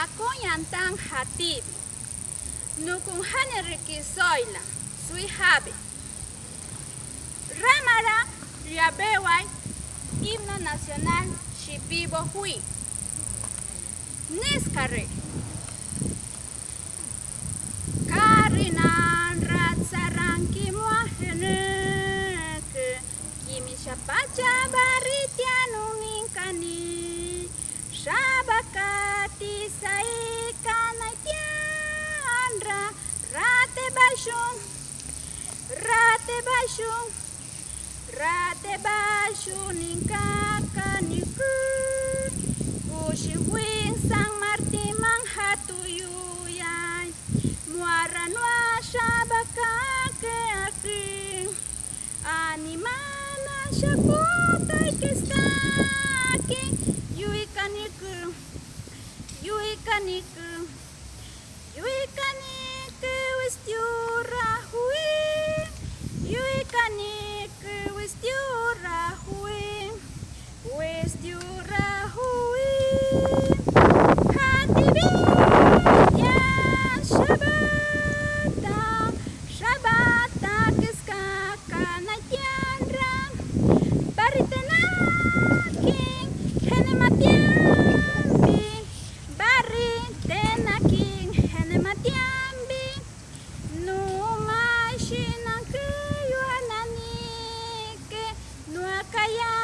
hakun tan hatibi. Nukun hane rikisoila, sui habi. Ramara riabewai, himno nacional shipibo hui. Niskarri. Karinan ratzaran kimoaheneke, kimi shapacha bari. Saikana tiandra. Rate bashun. Rate. Rate bashun ninkakaniku. Kushi wing sang marti mang hatuyuyay. Muara nua shabaka ke aki. Animana shakota kiskaki. alaikum. You can eat with you. сладкая!